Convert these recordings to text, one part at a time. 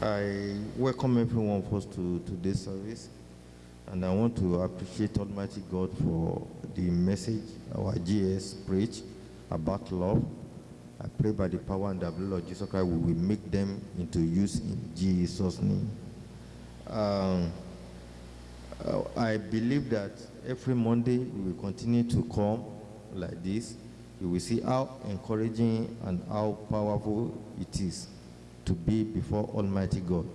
I welcome everyone first to today's service, and I want to appreciate Almighty God for the message our GS preached about love. I pray by the power and the blood of Jesus Christ, we will make them into use in Jesus' name. Um, uh, I believe that every Monday we will continue to come like this. You will see how encouraging and how powerful it is to be before Almighty God.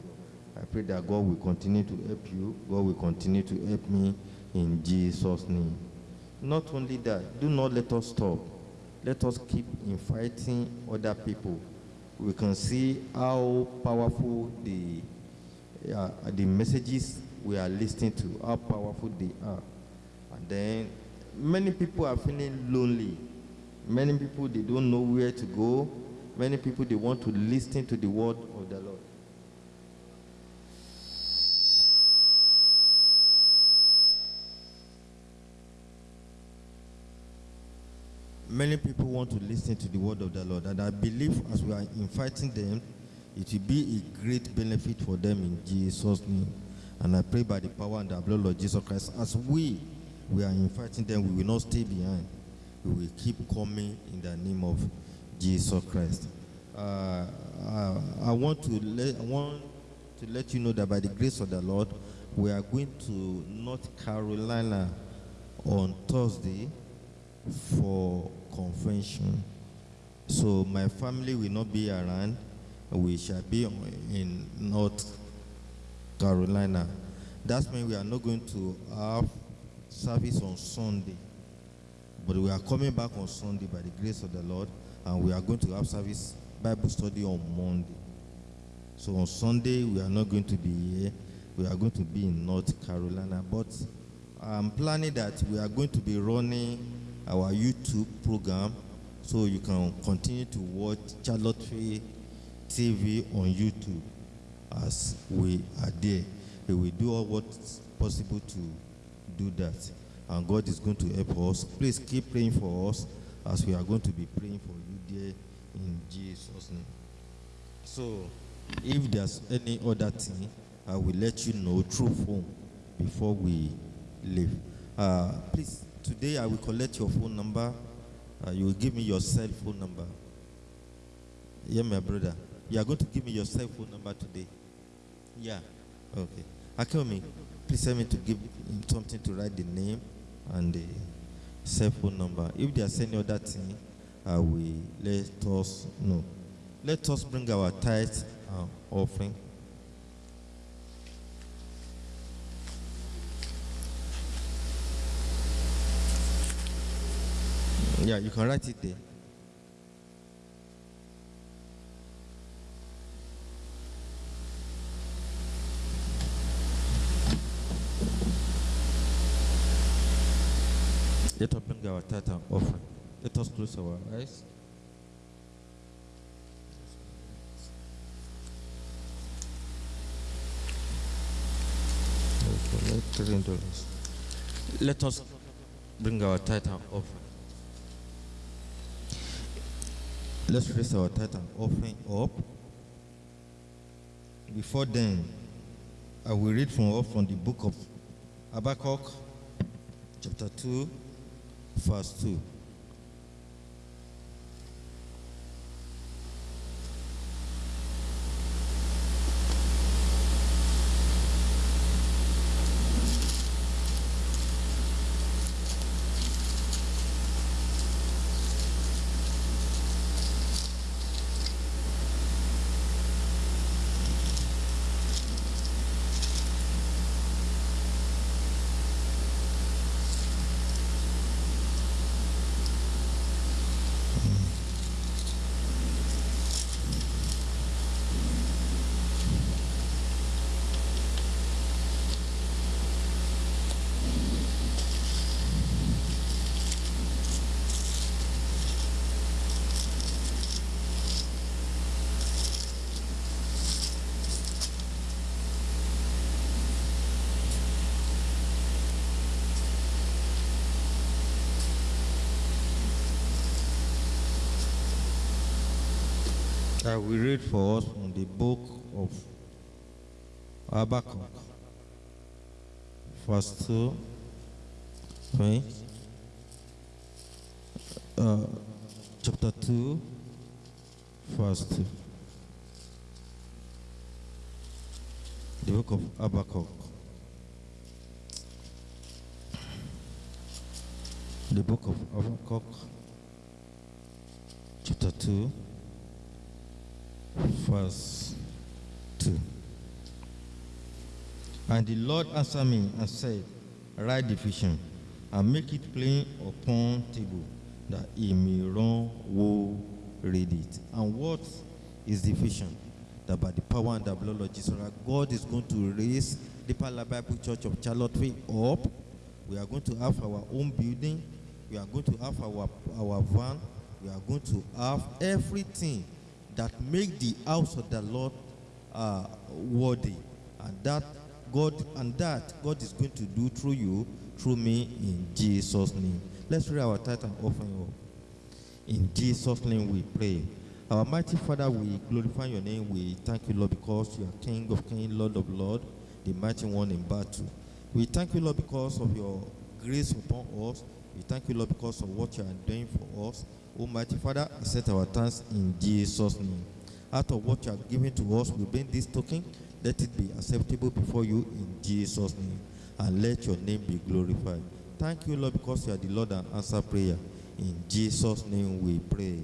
I pray that God will continue to help you. God will continue to help me in Jesus' name. Not only that, do not let us stop. Let us keep inviting other people. We can see how powerful the uh, the messages we are listening to, how powerful they are. And then many people are feeling lonely. Many people they don't know where to go. Many people they want to listen to the word of the Lord. Many people want to listen to the word of the Lord, and I believe as we are inviting them, it will be a great benefit for them in Jesus' name. And I pray by the power and the blood of Jesus Christ, as we we are inviting them, we will not stay behind. We will keep coming in the name of Jesus Christ. Uh, uh, I want to let I want to let you know that by the grace of the Lord, we are going to North Carolina on Thursday for convention. So my family will not be around. We shall be in North Carolina. That means we are not going to have service on Sunday. But we are coming back on Sunday by the grace of the Lord, and we are going to have service Bible study on Monday. So on Sunday we are not going to be here. We are going to be in North Carolina. But I'm planning that we are going to be running our YouTube program so you can continue to watch Charlotte TV on YouTube as we are there. We will do all what's possible to do that. And God is going to help us. Please keep praying for us as we are going to be praying for you there in Jesus' name. So, if there's any other thing, I will let you know through phone before we leave. Uh, please, today I will collect your phone number. Uh, you will give me your cell phone number. Yeah, my brother. You are going to give me your cell phone number today. Yeah. Okay. Akomi, please tell me to give him something to write the name and the cell phone number. If there's any other thing, uh, I will let us know. Let us bring our tithe and offering. Yeah, you can write it there. Let us bring our tithe and offering. Let us close our eyes. Let. Us bring our tithe and offering. Let's raise our tithe and offering up. Before then, I will read from from the book of Habakkuk, chapter 2, verse 2. I will read for us from the book of Habakkuk, verse 2, right? Uh, chapter 2, verse 2. The book of Habakkuk. The book of Habakkuk, chapter 2, verse 2. And the Lord answered me and said, Write the vision and make it plain upon table, that he may run who read it. And what is the vision? That by the power and the blood of Jesus, God is going to raise the Pala Bible Church of Charlottesville up. We are going to have our own building. We are going to have our, our van. We are going to have everything that make the house of the Lord uh, worthy. And that God and that God is going to do through you, through me, in Jesus' name. Let's read our tithe and offering up. In Jesus' name we pray. Our mighty Father, we glorify your name. We thank you, Lord, because you are King of kings, Lord of lords, the mighty one in battle. We thank you, Lord, because of your grace upon us. We thank you, Lord, because of what you are doing for us. Almighty Father, accept our thanks in Jesus' name. Out of what you have given to us, we bring this token. Let it be acceptable before you in Jesus' name. And let your name be glorified. Thank you, Lord, because you are the Lord and answer prayer. In Jesus' name we pray.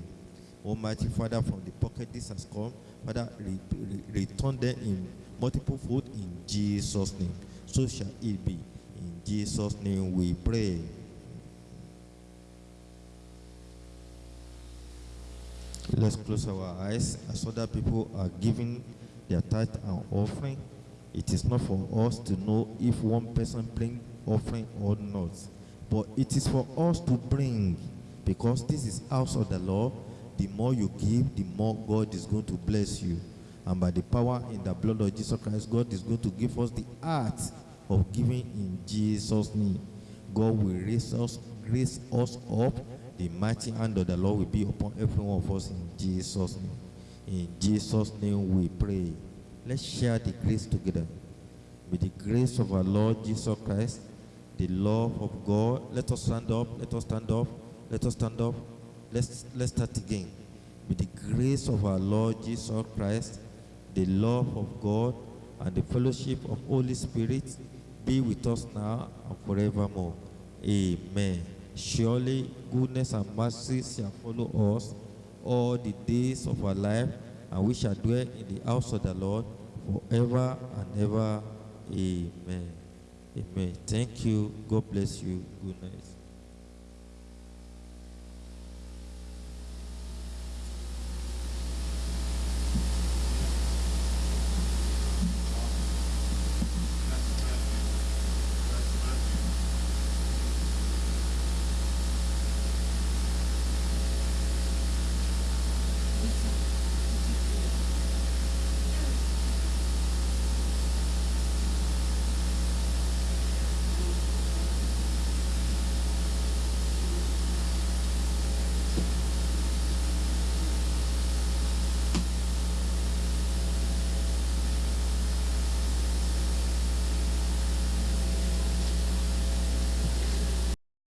Almighty Father, from the pocket this has come, Father, re- re- return them in multiple fold in Jesus' name. So shall it be. In Jesus' name we pray. Let's close our eyes as other people are giving their tithe and offering. It is not for us to know if one person bring offering or not, but it is for us to bring because this is house of the Lord. The more you give, the more God is going to bless you. And by the power in the blood of Jesus Christ, God is going to give us the art of giving in Jesus' name. God will raise us, raise us up. The mighty hand of the Lord will be upon every one of us in Jesus' name. In Jesus' name we pray. Let's share the grace together. With the grace of our Lord Jesus Christ, the love of God. Let us stand up. Let us stand up. Let us stand up. Let's let's start again. With the grace of our Lord Jesus Christ, the love of God, and the fellowship of Holy Spirit be with us now and forevermore. Amen. Surely goodness and mercy shall follow us all the days of our life, and we shall dwell in the house of the Lord forever and ever. Amen. Amen. Thank you. God bless you. Good night.